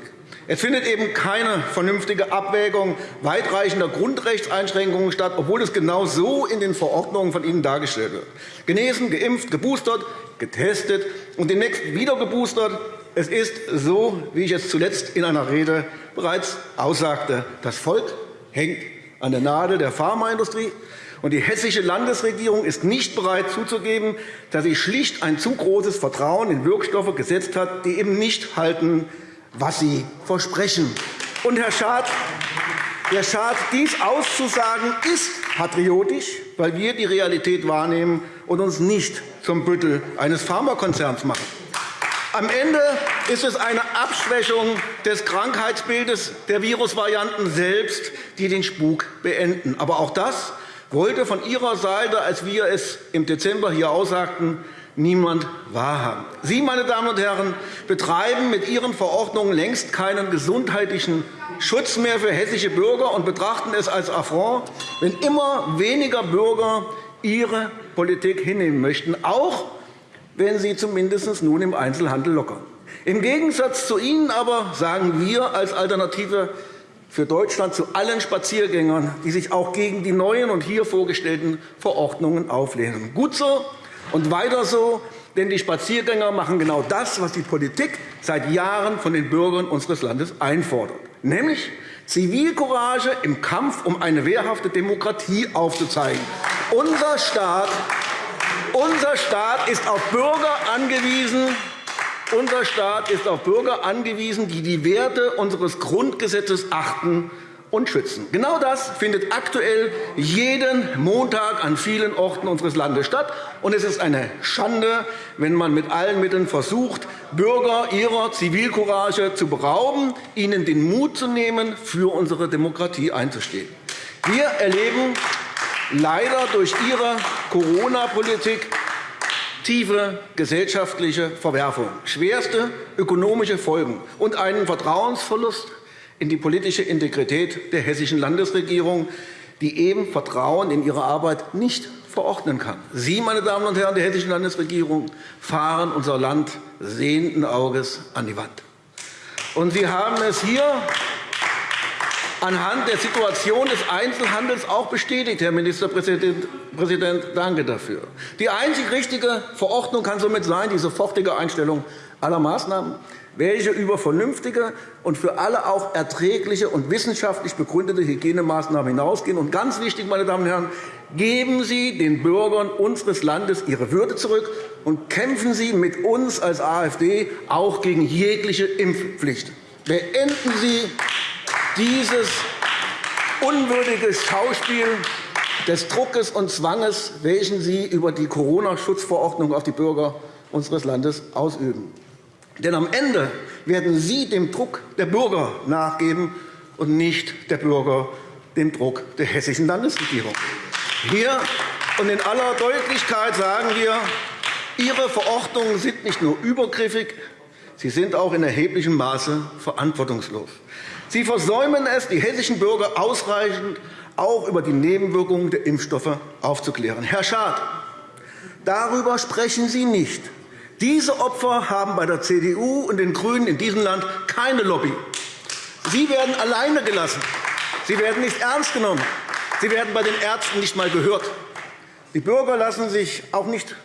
Es findet eben keine vernünftige Abwägung weitreichender Grundrechtseinschränkungen statt, obwohl es genau so in den Verordnungen von Ihnen dargestellt wird. Genesen, geimpft, geboostert, getestet und demnächst wieder geboostert. Es ist so, wie ich es zuletzt in einer Rede bereits aussagte. Das Volk hängt an der Nadel der Pharmaindustrie. Und die hessische Landesregierung ist nicht bereit zuzugeben, dass sie schlicht ein zu großes Vertrauen in Wirkstoffe gesetzt hat, die eben nicht halten, was sie versprechen. Und, Herr Schad, Herr Schad, dies auszusagen ist patriotisch, weil wir die Realität wahrnehmen und uns nicht zum Büttel eines Pharmakonzerns machen. Am Ende ist es eine Abschwächung des Krankheitsbildes der Virusvarianten selbst, die den Spuk beenden. Aber auch das wollte von Ihrer Seite, als wir es im Dezember hier aussagten, niemand wahrhaben. Sie, meine Damen und Herren, betreiben mit Ihren Verordnungen längst keinen gesundheitlichen Schutz mehr für hessische Bürger und betrachten es als Affront, wenn immer weniger Bürger ihre Politik hinnehmen möchten, auch wenn sie zumindest nun im Einzelhandel lockern. Im Gegensatz zu Ihnen aber sagen wir als Alternative für Deutschland zu allen Spaziergängern, die sich auch gegen die neuen und hier vorgestellten Verordnungen auflehnen. Gut so und weiter so, denn die Spaziergänger machen genau das, was die Politik seit Jahren von den Bürgern unseres Landes einfordert, nämlich Zivilcourage im Kampf um eine wehrhafte Demokratie aufzuzeigen. Unser Staat, unser Staat ist auf Bürger angewiesen, unser Staat ist auf Bürger angewiesen, die die Werte unseres Grundgesetzes achten und schützen. Genau das findet aktuell jeden Montag an vielen Orten unseres Landes statt. Und es ist eine Schande, wenn man mit allen Mitteln versucht, Bürger ihrer Zivilcourage zu berauben, ihnen den Mut zu nehmen, für unsere Demokratie einzustehen. Wir erleben leider durch Ihre Corona-Politik tiefe gesellschaftliche Verwerfung, schwerste ökonomische Folgen und einen Vertrauensverlust in die politische Integrität der hessischen Landesregierung, die eben Vertrauen in ihre Arbeit nicht verordnen kann. Sie, meine Damen und Herren der hessischen Landesregierung, fahren unser Land sehenden Auges an die Wand. Und Sie haben es hier anhand der Situation des Einzelhandels auch bestätigt, Herr Ministerpräsident. Danke dafür. Die einzig richtige Verordnung kann somit sein, die sofortige Einstellung aller Maßnahmen welche über vernünftige und für alle auch erträgliche und wissenschaftlich begründete Hygienemaßnahmen hinausgehen. Und ganz wichtig, meine Damen und Herren, geben Sie den Bürgern unseres Landes ihre Würde zurück und kämpfen Sie mit uns als AfD auch gegen jegliche Impfpflicht. Beenden Sie dieses unwürdige Schauspiel des Druckes und Zwanges, welchen Sie über die Corona-Schutzverordnung auf die Bürger unseres Landes ausüben. Denn am Ende werden Sie dem Druck der Bürger nachgeben und nicht der Bürger dem Druck der Hessischen Landesregierung. Hier und in aller Deutlichkeit sagen wir, Ihre Verordnungen sind nicht nur übergriffig, sie sind auch in erheblichem Maße verantwortungslos. Sie versäumen es, die hessischen Bürger ausreichend auch über die Nebenwirkungen der Impfstoffe aufzuklären. Herr Schad, darüber sprechen Sie nicht. Diese Opfer haben bei der CDU und den GRÜNEN in diesem Land keine Lobby. Sie werden alleine gelassen. Sie werden nicht ernst genommen. Sie werden bei den Ärzten nicht einmal gehört. Die Bürger lassen sich auch nicht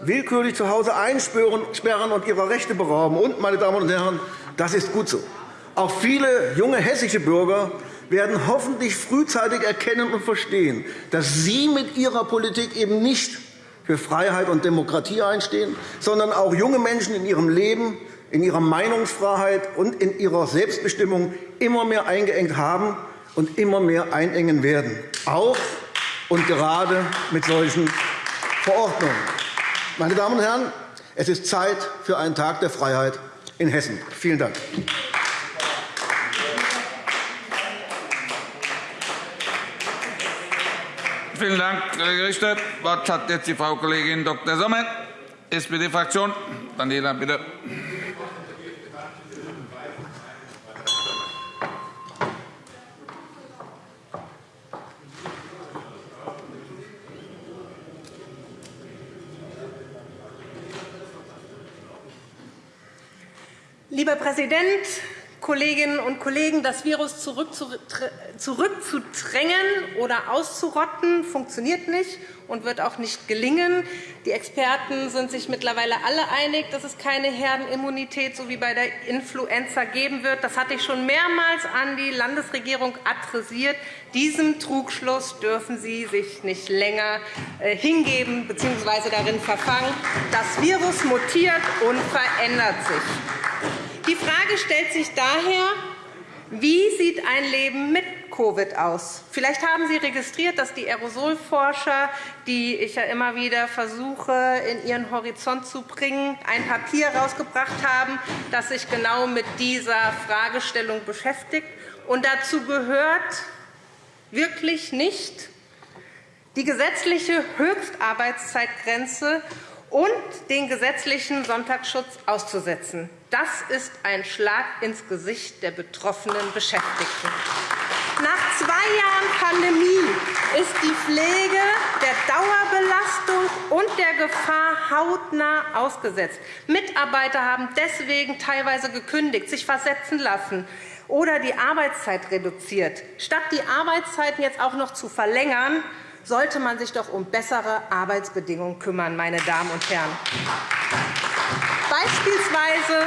willkürlich zu Hause einsperren und ihrer Rechte berauben. Und, meine Damen und Herren, das ist gut so. Auch viele junge hessische Bürger werden hoffentlich frühzeitig erkennen und verstehen, dass Sie mit Ihrer Politik eben nicht für Freiheit und Demokratie einstehen, sondern auch junge Menschen in ihrem Leben, in ihrer Meinungsfreiheit und in ihrer Selbstbestimmung immer mehr eingeengt haben und immer mehr einengen werden, auch und gerade mit solchen Verordnungen. Meine Damen und Herren, es ist Zeit für einen Tag der Freiheit in Hessen. Vielen Dank. Vielen Dank, Kollege Richter. Das Wort hat jetzt die Frau Kollegin Dr. Sommer, SPD-Fraktion. Daniela, bitte. Lieber Präsident, Kolleginnen und Kollegen, das Virus zurückzudrängen oder auszurotten, funktioniert nicht und wird auch nicht gelingen. Die Experten sind sich mittlerweile alle einig, dass es keine Herdenimmunität so wie bei der Influenza geben wird. Das hatte ich schon mehrmals an die Landesregierung adressiert. Diesem Trugschluss dürfen Sie sich nicht länger äh, hingeben bzw. darin verfangen. Das Virus mutiert und verändert sich. Die Frage stellt sich daher, wie sieht ein Leben mit Covid aus? Vielleicht haben Sie registriert, dass die Aerosolforscher, die ich ja immer wieder versuche, in ihren Horizont zu bringen, ein Papier herausgebracht haben, das sich genau mit dieser Fragestellung beschäftigt. Und dazu gehört wirklich nicht die gesetzliche Höchstarbeitszeitgrenze und den gesetzlichen Sonntagsschutz auszusetzen. Das ist ein Schlag ins Gesicht der betroffenen Beschäftigten. Nach zwei Jahren Pandemie ist die Pflege der Dauerbelastung und der Gefahr hautnah ausgesetzt. Mitarbeiter haben deswegen teilweise gekündigt, sich versetzen lassen oder die Arbeitszeit reduziert. Statt die Arbeitszeiten jetzt auch noch zu verlängern, sollte man sich doch um bessere Arbeitsbedingungen kümmern, meine Damen und Herren. Beispielsweise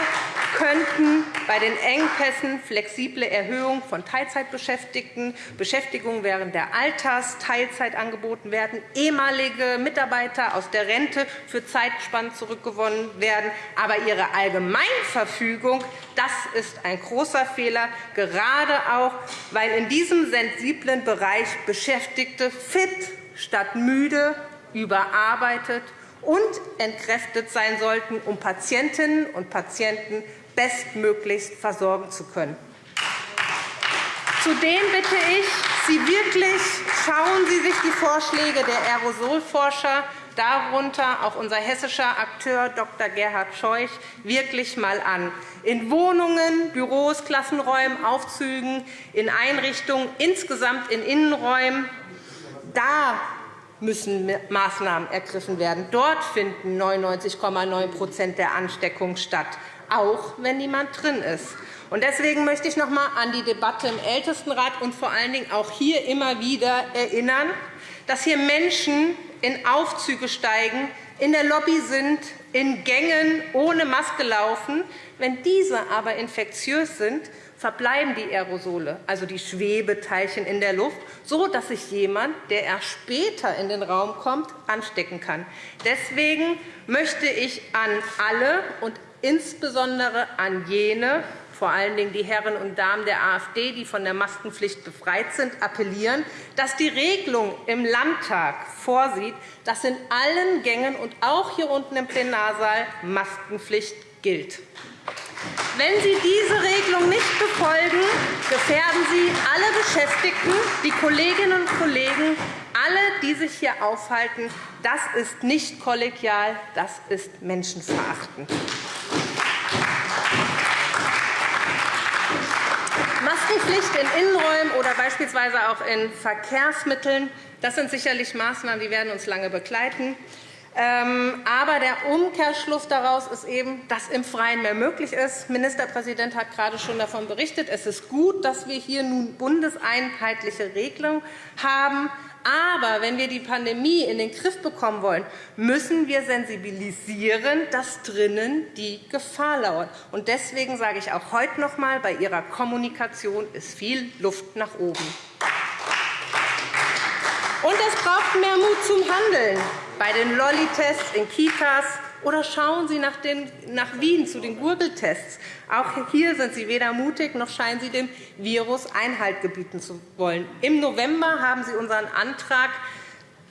könnten bei den Engpässen flexible Erhöhungen von Teilzeitbeschäftigten, Beschäftigung während der Altersteilzeit angeboten werden, ehemalige Mitarbeiter aus der Rente für Zeitspannen zurückgewonnen werden. Aber Ihre Allgemeinverfügung das ist ein großer Fehler, gerade auch, weil in diesem sensiblen Bereich Beschäftigte fit statt müde, überarbeitet und entkräftet sein sollten, um Patientinnen und Patienten bestmöglichst versorgen zu können. Zudem bitte ich Sie wirklich, schauen Sie sich die Vorschläge der Aerosolforscher, darunter auch unser hessischer Akteur Dr. Gerhard Scheuch, wirklich einmal an. In Wohnungen, Büros, Klassenräumen, Aufzügen, in Einrichtungen, insgesamt in Innenräumen, da müssen Maßnahmen ergriffen werden. Dort finden 99,9% der Ansteckungen statt, auch wenn niemand drin ist. Deswegen möchte ich noch einmal an die Debatte im Ältestenrat und vor allen Dingen auch hier immer wieder erinnern, dass hier Menschen in Aufzüge steigen, in der Lobby sind, in Gängen ohne Maske laufen. Wenn diese aber infektiös sind, verbleiben die Aerosole, also die Schwebeteilchen in der Luft, so dass sich jemand, der erst später in den Raum kommt, anstecken kann. Deswegen möchte ich an alle und insbesondere an jene, vor allen Dingen die Herren und Damen der AfD, die von der Maskenpflicht befreit sind, appellieren, dass die Regelung im Landtag vorsieht, dass in allen Gängen und auch hier unten im Plenarsaal Maskenpflicht gilt. Wenn Sie diese Regelung nicht befolgen, gefährden Sie alle Beschäftigten, die Kolleginnen und Kollegen, alle, die sich hier aufhalten. Das ist nicht kollegial, das ist menschenverachtend. Maskenpflicht in Innenräumen oder beispielsweise auch in Verkehrsmitteln das sind sicherlich Maßnahmen, die werden uns lange begleiten. Ähm, aber der Umkehrschluss daraus ist eben, dass im Freien mehr möglich ist. Der Ministerpräsident hat gerade schon davon berichtet. Es ist gut, dass wir hier nun bundeseinheitliche Regelungen haben. Aber wenn wir die Pandemie in den Griff bekommen wollen, müssen wir sensibilisieren, dass drinnen die Gefahr lauert. Deswegen sage ich auch heute noch einmal, bei Ihrer Kommunikation ist viel Luft nach oben. Und es braucht mehr Mut zum Handeln bei den Lolli-Tests in Kitas. Oder schauen Sie nach, den, nach Wien zu den Gurgeltests. Auch hier sind Sie weder mutig, noch scheinen Sie dem Virus Einhalt gebieten zu wollen. Im November haben Sie unseren Antrag,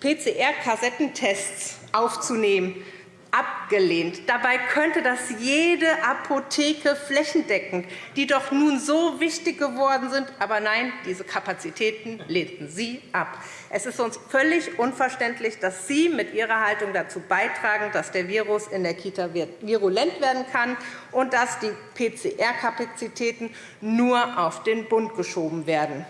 PCR-Kassettentests aufzunehmen abgelehnt. Dabei könnte das jede Apotheke flächendeckend, die doch nun so wichtig geworden sind. Aber nein, diese Kapazitäten lehnten Sie ab. Es ist uns völlig unverständlich, dass Sie mit Ihrer Haltung dazu beitragen, dass der Virus in der Kita virulent werden kann und dass die PCR-Kapazitäten nur auf den Bund geschoben werden.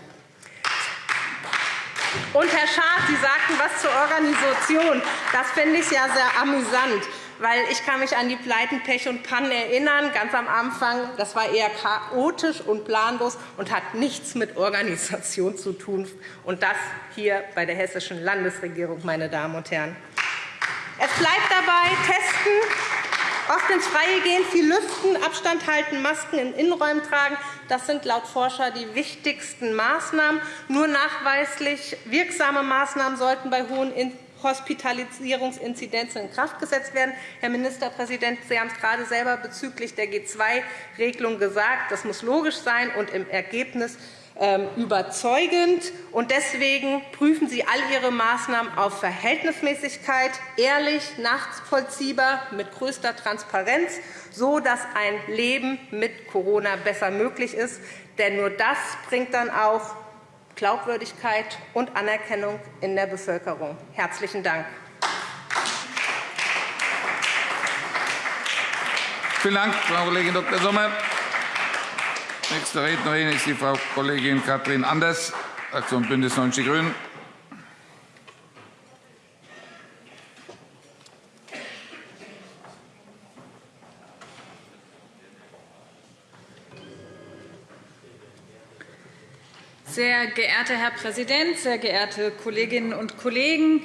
Und, Herr Schaaf, Sie sagten etwas zur Organisation. Das finde ich ja sehr amüsant. weil ich kann mich an die Pleiten, Pech und Pannen erinnern, ganz am Anfang. Das war eher chaotisch und planlos und hat nichts mit Organisation zu tun. Und das hier bei der Hessischen Landesregierung, meine Damen und Herren. Es bleibt dabei, testen, oft ins Freie gehen, viel lüften, Abstand halten, Masken in Innenräumen tragen. Das sind laut Forscher die wichtigsten Maßnahmen. Nur nachweislich wirksame Maßnahmen sollten bei hohen Hospitalisierungsinzidenzen in Kraft gesetzt werden. Herr Ministerpräsident, Sie haben es gerade selber bezüglich der G2-Regelung gesagt. Das muss logisch sein und im Ergebnis ähm, überzeugend. Deswegen prüfen Sie all Ihre Maßnahmen auf Verhältnismäßigkeit, ehrlich, nachvollziehbar, mit größter Transparenz, so dass ein Leben mit Corona besser möglich ist. Denn nur das bringt dann auch Glaubwürdigkeit und Anerkennung in der Bevölkerung. Herzlichen Dank. Vielen Dank, Frau Kollegin Dr. Sommer. Nächste Rednerin ist die Frau Kollegin Katrin Anders, Fraktion BÜNDNIS 90 die GRÜNEN. Sehr geehrter Herr Präsident, sehr geehrte Kolleginnen und Kollegen!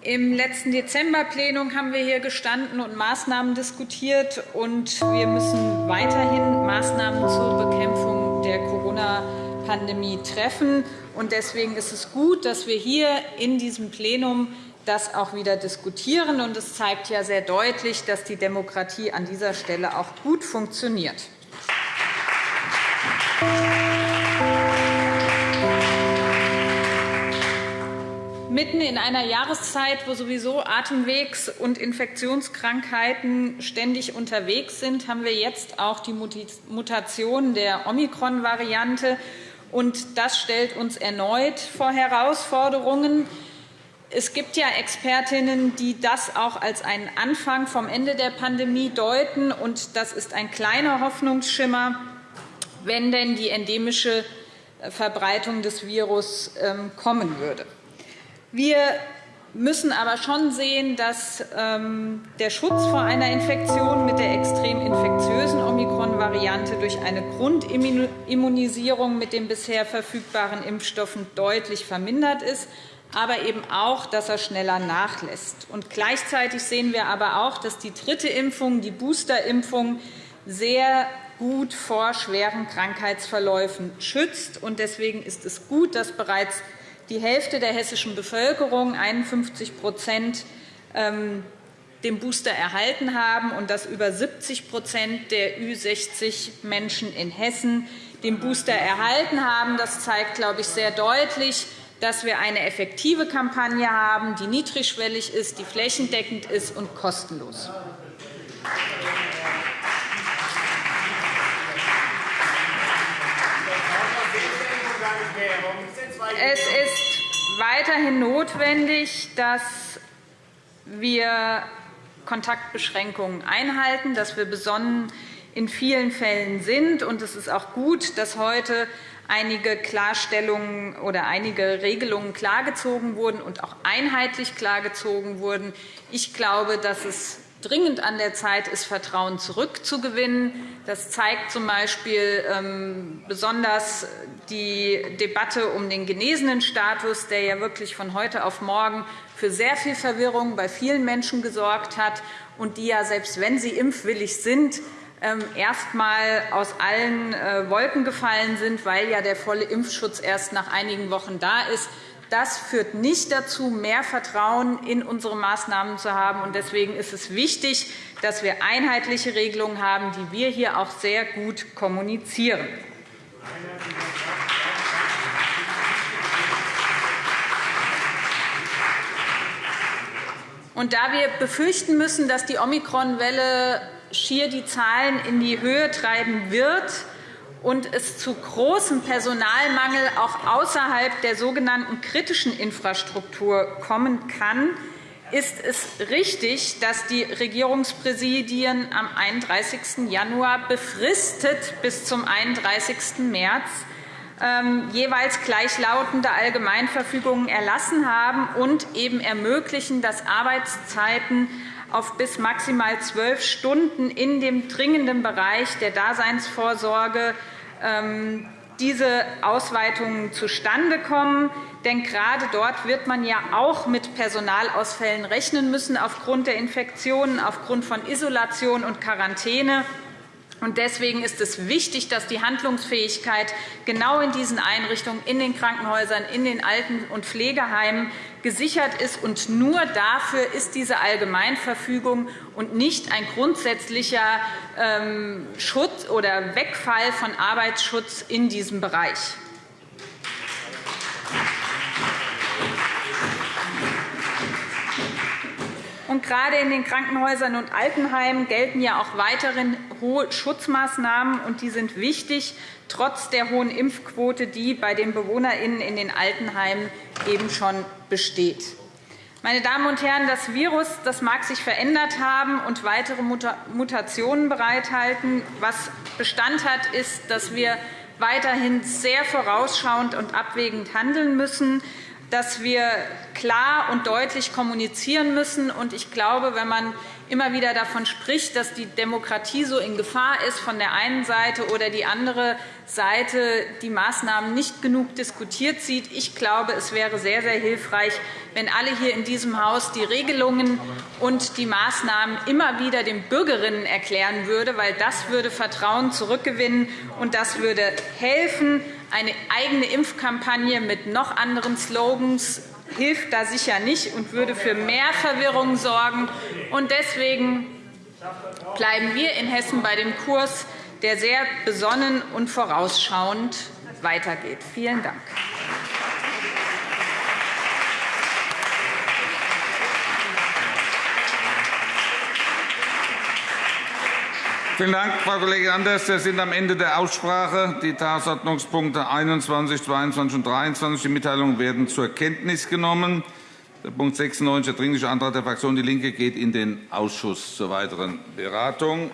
Im letzten Dezemberplenum haben wir hier gestanden und Maßnahmen diskutiert. und Wir müssen weiterhin Maßnahmen zur Bekämpfung der Corona-Pandemie treffen. Deswegen ist es gut, dass wir hier in diesem Plenum das auch wieder diskutieren. Es zeigt ja sehr deutlich, dass die Demokratie an dieser Stelle auch gut funktioniert. Mitten in einer Jahreszeit, wo sowieso Atemwegs- und Infektionskrankheiten ständig unterwegs sind, haben wir jetzt auch die Mutation der Omikron-Variante. Das stellt uns erneut vor Herausforderungen. Es gibt ja Expertinnen, die das auch als einen Anfang vom Ende der Pandemie deuten. Das ist ein kleiner Hoffnungsschimmer, wenn denn die endemische Verbreitung des Virus ähm, kommen würde. Wir müssen aber schon sehen, dass ähm, der Schutz vor einer Infektion mit der extrem infektiösen Omikron-Variante durch eine Grundimmunisierung mit den bisher verfügbaren Impfstoffen deutlich vermindert ist, aber eben auch, dass er schneller nachlässt. Und gleichzeitig sehen wir aber auch, dass die dritte Impfung, die Boosterimpfung, sehr gut vor schweren Krankheitsverläufen schützt. Deswegen ist es gut, dass bereits die Hälfte der hessischen Bevölkerung, 51% ähm, den Booster erhalten haben und dass über 70% der Ü60-Menschen in Hessen den Booster erhalten haben. Das zeigt, glaube ich, sehr deutlich, dass wir eine effektive Kampagne haben, die niedrigschwellig ist, die flächendeckend ist und kostenlos. Es ist weiterhin notwendig, dass wir Kontaktbeschränkungen einhalten, dass wir besonnen in vielen Fällen sind. es ist auch gut, dass heute einige Klarstellungen oder einige Regelungen klargezogen wurden und auch einheitlich klargezogen wurden. Ich glaube, dass es dringend an der Zeit ist, Vertrauen zurückzugewinnen. Das zeigt z. B. Ähm, besonders die Debatte um den genesenen Status, der ja wirklich von heute auf morgen für sehr viel Verwirrung bei vielen Menschen gesorgt hat und die ja, selbst wenn sie impfwillig sind, ähm, erst einmal aus allen äh, Wolken gefallen sind, weil ja der volle Impfschutz erst nach einigen Wochen da ist. Das führt nicht dazu, mehr Vertrauen in unsere Maßnahmen zu haben. Deswegen ist es wichtig, dass wir einheitliche Regelungen haben, die wir hier auch sehr gut kommunizieren. Da wir befürchten müssen, dass die Omikron-Welle schier die Zahlen in die Höhe treiben wird, und es zu großem Personalmangel auch außerhalb der sogenannten kritischen Infrastruktur kommen kann, ist es richtig, dass die Regierungspräsidien am 31. Januar befristet bis zum 31. März ähm, jeweils gleichlautende Allgemeinverfügungen erlassen haben und eben ermöglichen, dass Arbeitszeiten auf bis maximal zwölf Stunden in dem dringenden Bereich der Daseinsvorsorge diese Ausweitungen zustande kommen. Denn gerade dort wird man ja auch mit Personalausfällen rechnen müssen aufgrund der Infektionen, aufgrund von Isolation und Quarantäne. Deswegen ist es wichtig, dass die Handlungsfähigkeit genau in diesen Einrichtungen, in den Krankenhäusern, in den Alten- und Pflegeheimen gesichert ist. Und nur dafür ist diese Allgemeinverfügung und nicht ein grundsätzlicher ähm, Schutz oder Wegfall von Arbeitsschutz in diesem Bereich. Und gerade in den Krankenhäusern und Altenheimen gelten ja auch weiterhin hohe Schutzmaßnahmen, und die sind wichtig, trotz der hohen Impfquote, die bei den BewohnerInnen in den Altenheimen eben schon besteht. Meine Damen und Herren, das Virus das mag sich verändert haben und weitere Mutationen bereithalten. Was Bestand hat, ist, dass wir weiterhin sehr vorausschauend und abwägend handeln müssen dass wir klar und deutlich kommunizieren müssen. Ich glaube, wenn man immer wieder davon spricht, dass die Demokratie so in Gefahr ist von der einen Seite oder die andere Seite die Maßnahmen nicht genug diskutiert sieht. Ich glaube, es wäre sehr, sehr hilfreich, wenn alle hier in diesem Haus die Regelungen und die Maßnahmen immer wieder den Bürgerinnen erklären würden, weil das würde Vertrauen zurückgewinnen und das würde helfen. Eine eigene Impfkampagne mit noch anderen Slogans hilft da sicher nicht und würde für mehr Verwirrung sorgen. Deswegen bleiben wir in Hessen bei dem Kurs, der sehr besonnen und vorausschauend weitergeht. Vielen Dank. Vielen Dank, Frau Kollegin Anders. Wir sind am Ende der Aussprache. Die Tagesordnungspunkte 21, 22 und 23, die Mitteilungen werden zur Kenntnis genommen. Der Punkt 96, der Dringliche Antrag der Fraktion DIE LINKE, geht in den Ausschuss zur weiteren Beratung.